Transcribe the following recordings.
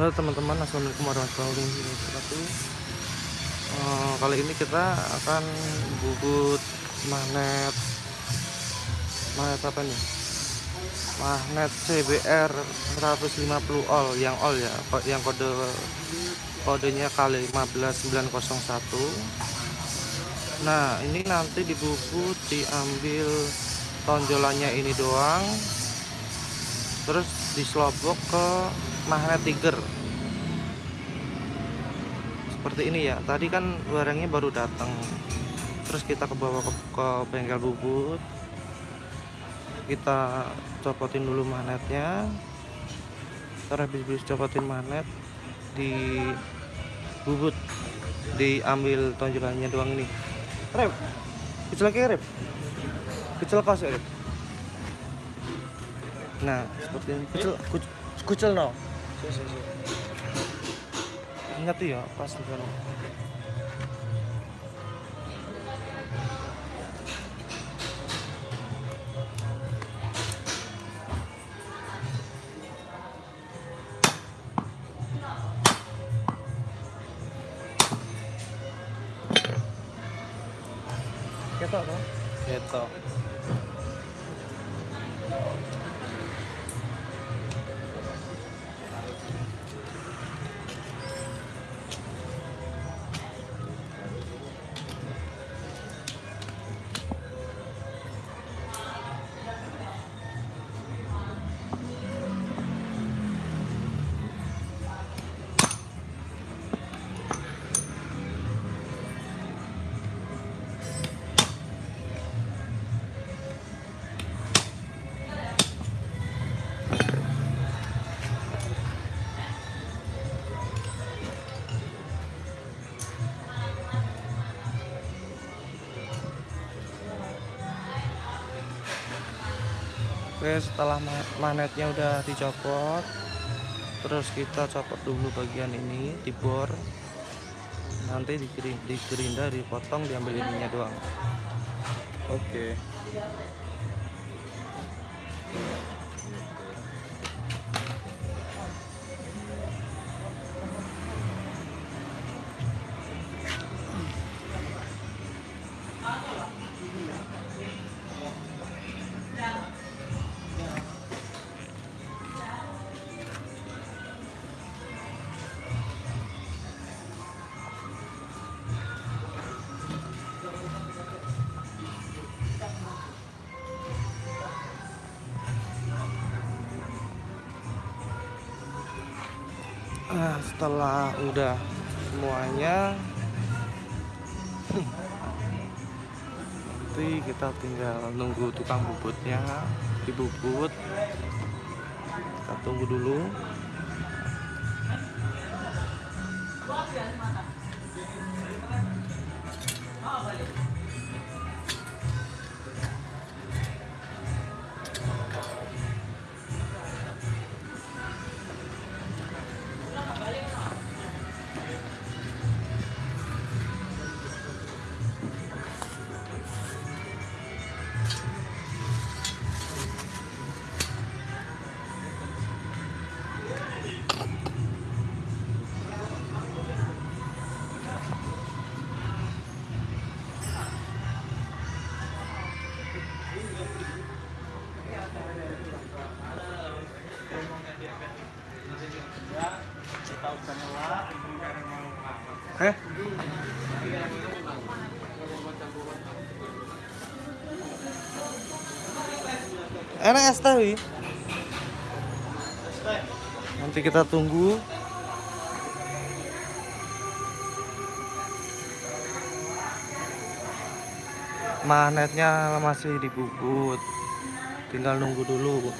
Halo teman-teman, assalamualaikum warahmatullahi wabarakatuh. Uh, kali ini kita akan bubut magnet magnet apa nih? Magnet CBR 150 all yang all ya, yang kode kodenya kali 15901. Nah, ini nanti dibubut diambil tonjolannya ini doang. Terus dislobok ke magnet tiger seperti ini ya tadi kan barangnya baru datang. Terus kita ke bawah ke, ke bengkel bubut. Kita copotin dulu magnetnya terus habis copotin magnet di bubut. Diambil tonjolannya doang ini. Rep kecil lagi rep? Kecil kos rep? Nah seperti ini. Kecil kucel no ingat ya pas kan ketok toh ketok Oke setelah magnetnya udah dicopot terus kita copot dulu bagian ini di bor nanti digerinda dipotong diambil ininya doang. Oke nah setelah udah semuanya nanti kita tinggal nunggu tukang bubutnya. Dibubut kita tunggu dulu Eh? Enak es teh, Nanti kita tunggu. Magnetnya masih dibubut. Tinggal nunggu dulu.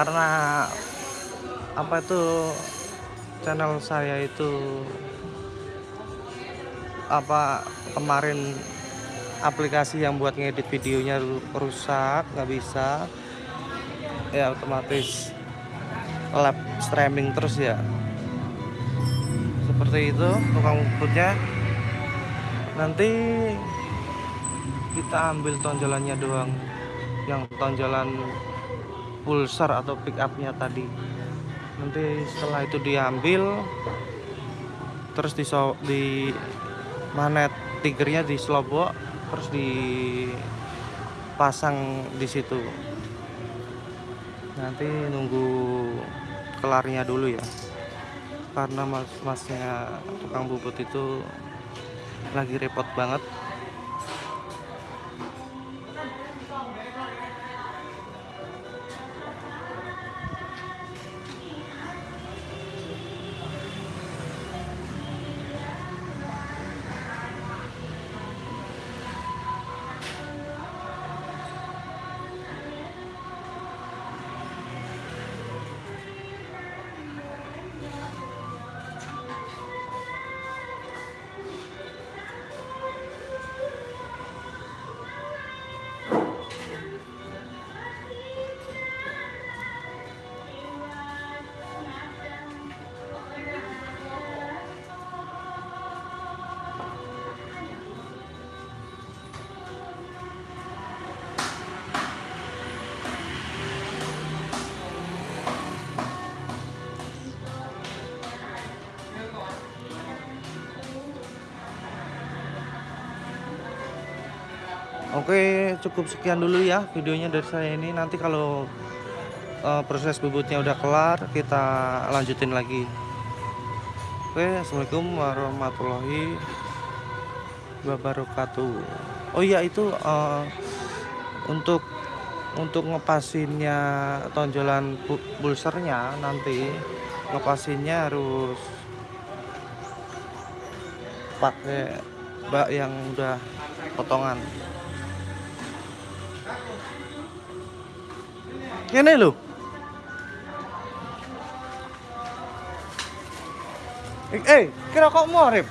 Karena apa itu channel saya itu apa kemarin aplikasi yang buat ngedit videonya rusak nggak bisa. Ya otomatis lab streaming terus ya. Seperti itu tukang ukurnya nanti kita ambil tonjolannya doang. Yang tonjolan pulsar atau pick upnya tadi. Nanti setelah itu diambil terus di di manet tigernya di slobok terus dipasang di situ. Nanti nunggu kelarnya dulu ya. Karena mas-masnya tukang bubut itu lagi repot banget Oke, cukup sekian dulu ya videonya dari saya ini. Nanti kalau uh, proses bubutnya udah kelar, kita lanjutin lagi. Oke, assalamualaikum warahmatullahi wabarakatuh. Oh iya itu uh, untuk untuk ngepasinnya tonjolan pulsernya nanti ngepasinnya harus pakai bak yang udah potongan Ini lho. Eh, eh kira kok morip?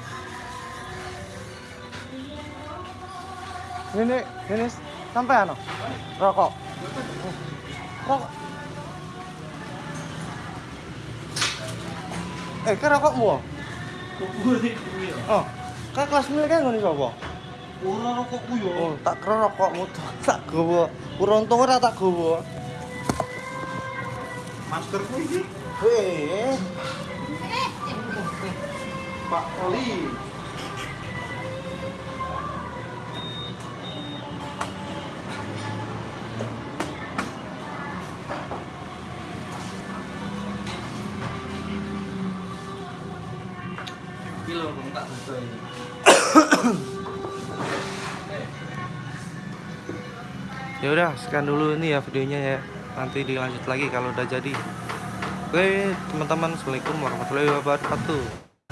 Ini, ini sampai ano? Rokok. Rokok. Eh, kira kok mu? Oh, kak kelas milik kan ngono sapa? Ora rokokku yo. Oh, tak kira rokokmu tak gowo. Uruntung ora tak gowo. Maskerku iki. Weh. Pak Oli. Tak ya udah sekian dulu ini ya videonya ya nanti dilanjut lagi kalau udah jadi. Oke teman-teman. Assalamualaikum warahmatullahi wabarakatuh